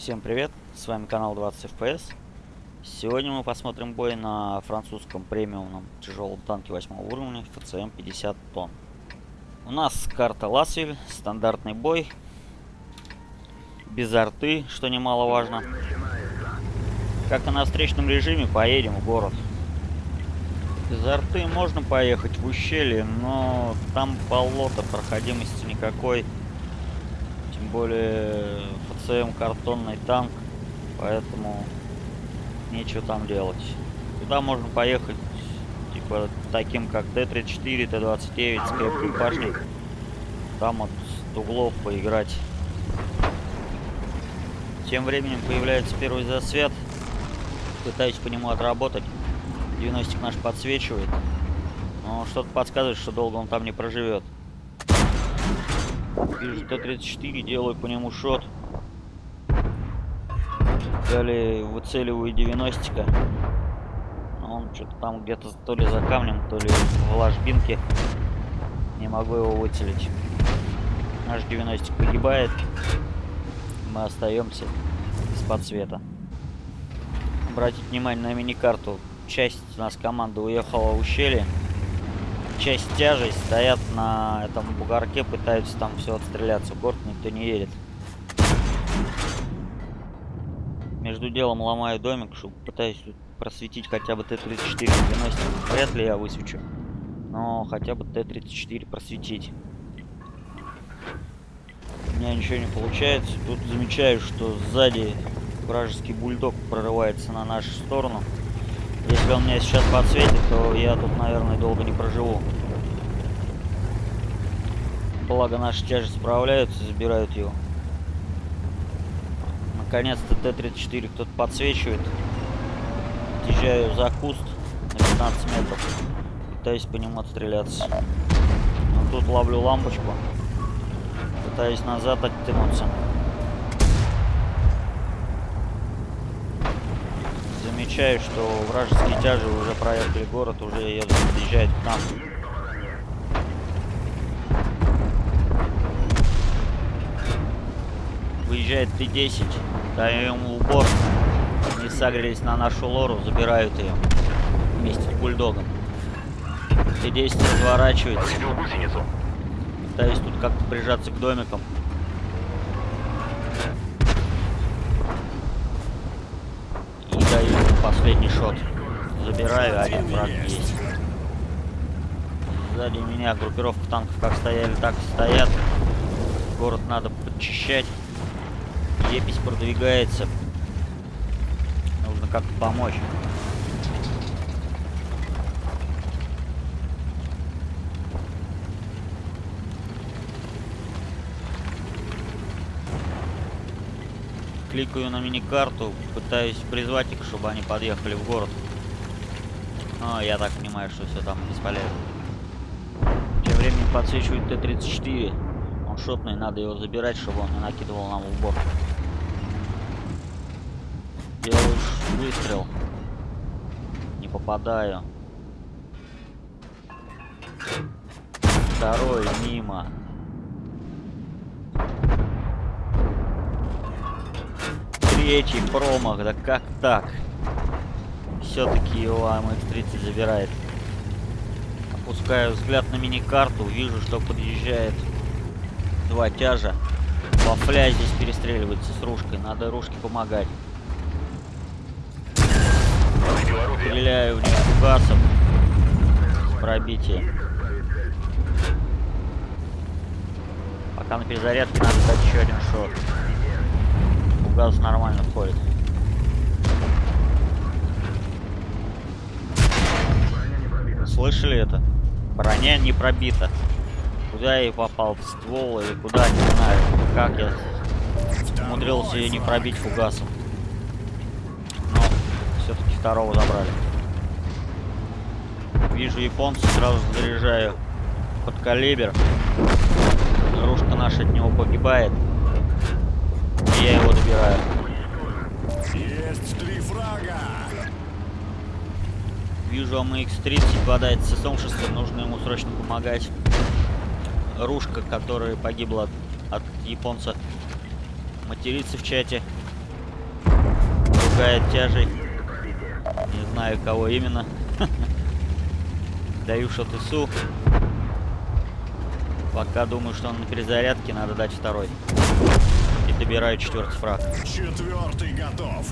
Всем привет, с вами канал 20 FPS. Сегодня мы посмотрим бой на французском премиумном тяжелом танке 8 уровня ФЦМ 50 тонн. У нас карта Ласвиль, стандартный бой, без арты, что немаловажно. Как и на встречном режиме, поедем в город. Без арты можно поехать в ущелье, но там болото, проходимости никакой. Тем более ФЦМ картонный танк, поэтому нечего там делать. Туда можно поехать, типа, таким как Т-34, Т-29 с крепкой башней. Там вот с углов поиграть. Тем временем появляется первый засвет. Пытаюсь по нему отработать. 90 наш подсвечивает. Но что-то подсказывает, что долго он там не проживет. Вижу Т-34, делаю по нему шот. Далее выцеливаю 90 Он что-то там где-то то ли за камнем, то ли в ложбинке. Не могу его выцелить. Наш 90 погибает. Мы остаемся без подсвета. Обратите внимание на мини-карту. Часть у нас команда уехала в ущелье часть тяжей стоят на этом бугорке, пытаются там все отстреляться. В город никто не едет. Между делом ломаю домик, чтобы пытаюсь просветить хотя бы Т-34 90. Вряд ли я высвечу. Но хотя бы Т-34 просветить. У меня ничего не получается. Тут замечаю, что сзади вражеский бульдог прорывается на нашу сторону. Если он меня сейчас подсветит, то я тут, наверное, долго не проживу. Благо наши тяжи справляются, забирают его. Наконец-то Т-34 кто-то подсвечивает. Отъезжаю за куст на 15 метров. Пытаюсь по нему отстреляться. Но тут ловлю лампочку. Пытаюсь назад оттянуться. замечаю, что вражеские тяжи уже проехали город, уже едут, подъезжают к нам. Выезжает Т-10, даем ему убор. Они сагрились на нашу лору, забирают ее вместе с бульдогом. Т-10 разворачивается. Пытаюсь тут как-то прижаться к домикам. последний шот. Забираю, один враг есть. Сзади меня группировка танков как стояли, так и стоят. Город надо подчищать. Епись продвигается. Нужно как-то помочь. кликаю на мини-карту, пытаюсь призвать их, чтобы они подъехали в город. Но я так понимаю, что все там бесполезно. Тем временем подсвечивает Т-34. Он шотный, надо его забирать, чтобы он не накидывал нам в убор. Делаю выстрел. Не попадаю. Второй мимо. Третий промах, да как так? Все-таки его АМХ-30 забирает. Опускаю взгляд на мини-карту, вижу, что подъезжает два тяжа. Вафля здесь перестреливается с ружкой, надо ружке помогать. Стреляю в них фугасом. Пробитие. Пока на перезарядке надо дать еще один шот газ нормально входит. Слышали это? Броня не пробита. Куда я попал? В ствол или куда, не знаю. Как я умудрился ее не пробить фугасом. Все-таки второго забрали. Вижу японца, сразу заряжаю под калибр. Ружка наша от него погибает я его добираю. Есть три фрага. Вижу АМХ-30 бодает с СМ-6, нужно ему срочно помогать. Рушка, которая погибла от, от японца, матерится в чате. пугает тяжей. Знаю, кого именно. Даю шот ИСУ. Пока думаю, что он на перезарядке, надо дать второй. И добираю четвертый фраг. Четвертый готов.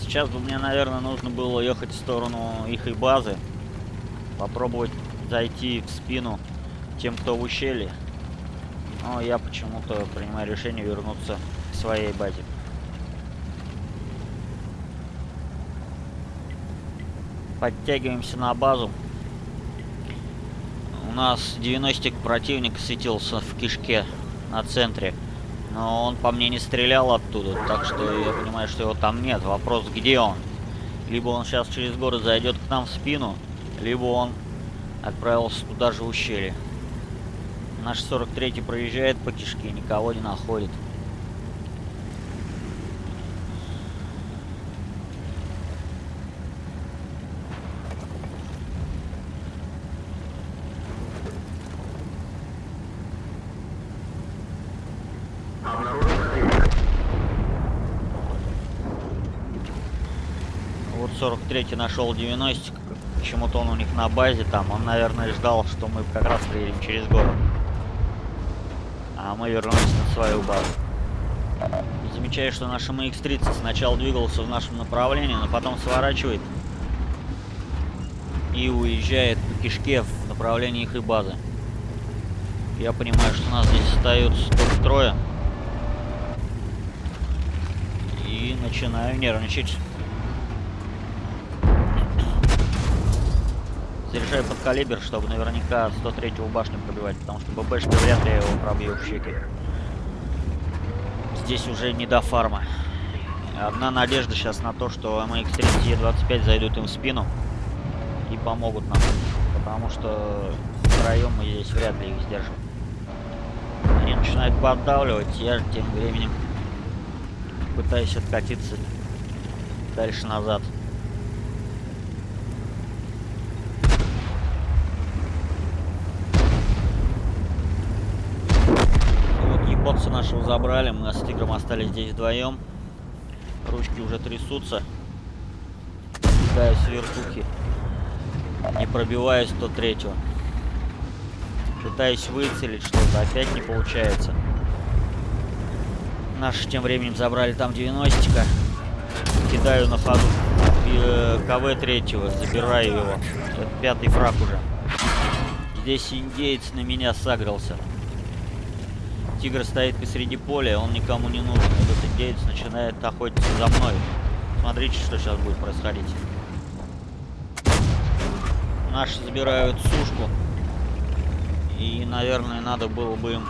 Сейчас бы мне, наверное, нужно было ехать в сторону их и базы. Попробовать зайти в спину тем, кто в ущелье. Но я почему-то принимаю решение вернуться своей базе. Подтягиваемся на базу. У нас 90 противник светился в кишке на центре. Но он по мне не стрелял оттуда, так что я понимаю, что его там нет. Вопрос, где он? Либо он сейчас через город зайдет к нам в спину, либо он отправился туда же в ущелье. Наш 43-й проезжает по кишке, никого не находит. Вот 43-й нашел 90 Почему-то он у них на базе там. Он, наверное, ждал, что мы как раз приедем через город. А мы вернулись на свою базу. Замечаю, что наш MX-30 сначала двигался в нашем направлении, но потом сворачивает и уезжает по кишке в направлении их и базы. Я понимаю, что нас здесь остается только трое. И начинаю нервничать. Заряжаю под калибр, чтобы наверняка 103-го башню пробивать, потому что ББшка вряд ли его пробью в щеки. Здесь уже не до фарма. Одна надежда сейчас на то, что MX-30 и 25 зайдут им в спину и помогут нам. Потому что втроем мы здесь вряд ли их сдержим. Они начинают поддавливать, я тем временем пытаюсь откатиться дальше назад. Босса нашего забрали, мы с тигром остались здесь вдвоем. Ручки уже трясутся. Кидаю с вертухи. Не пробиваю 103-го. Пытаюсь выцелить что-то, опять не получается. Наши тем временем забрали там 90-ка. Кидаю на ходу э, КВ третьего, забираю его. Это пятый фраг уже. Здесь индеец на меня сагрился. Тигр стоит посреди поля, он никому не нужен. Этот индеец начинает охотиться за мной. Смотрите, что сейчас будет происходить. Наши забирают сушку. И, наверное, надо было бы им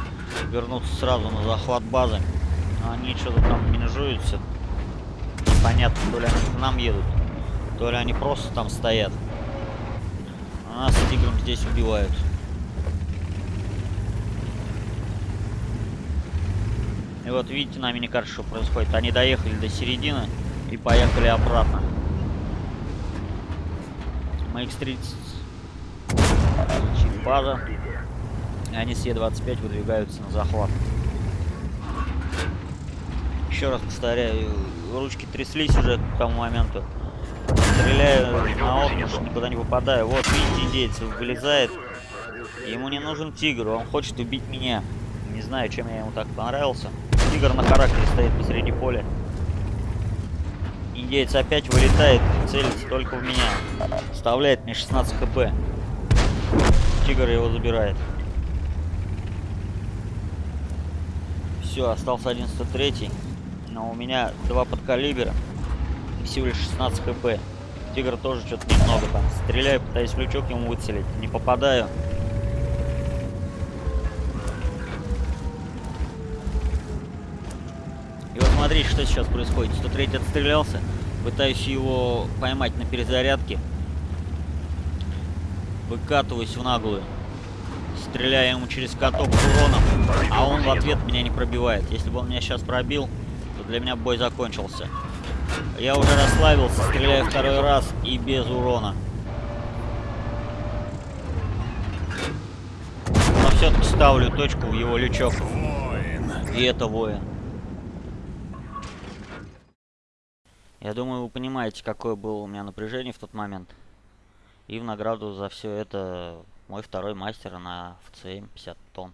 вернуться сразу на захват базы. Но они что-то там менежуются. Непонятно, то ли они к нам едут, то ли они просто там стоят. А нас с тигром здесь убивают. И вот видите на миникарте, что происходит. Они доехали до середины и поехали обратно. MX-30 база. И они с Е-25 выдвигаются на захват. Еще раз повторяю, ручки тряслись уже к тому моменту. Стреляю на отмуш, никуда не попадаю. Вот, видите, индейец вылезает. Ему не нужен тигр, он хочет убить меня. Не знаю, чем я ему так понравился. Тигр на характере стоит посреди поля. Индеец опять вылетает, целится только в меня. Вставляет мне 16 хп. Тигр его забирает. Все, остался 103 но у меня два подкалибера и всего лишь 16 хп. Тигр тоже что-то немного там. Стреляю, пытаюсь лючок ему выцелить. Не попадаю. Смотрите, что сейчас происходит. 103 отстрелялся. Пытаюсь его поймать на перезарядке. Выкатываюсь в наглую. Стреляю ему через каток уроном. А он в ответ меня не пробивает. Если бы он меня сейчас пробил, то для меня бой закончился. Я уже расслабился, стреляю второй раз и без урона. Но все-таки ставлю точку в его лючок. И это воин. Я думаю, вы понимаете, какое было у меня напряжение в тот момент. И в награду за все это мой второй мастер на ФЦМ 50 тонн.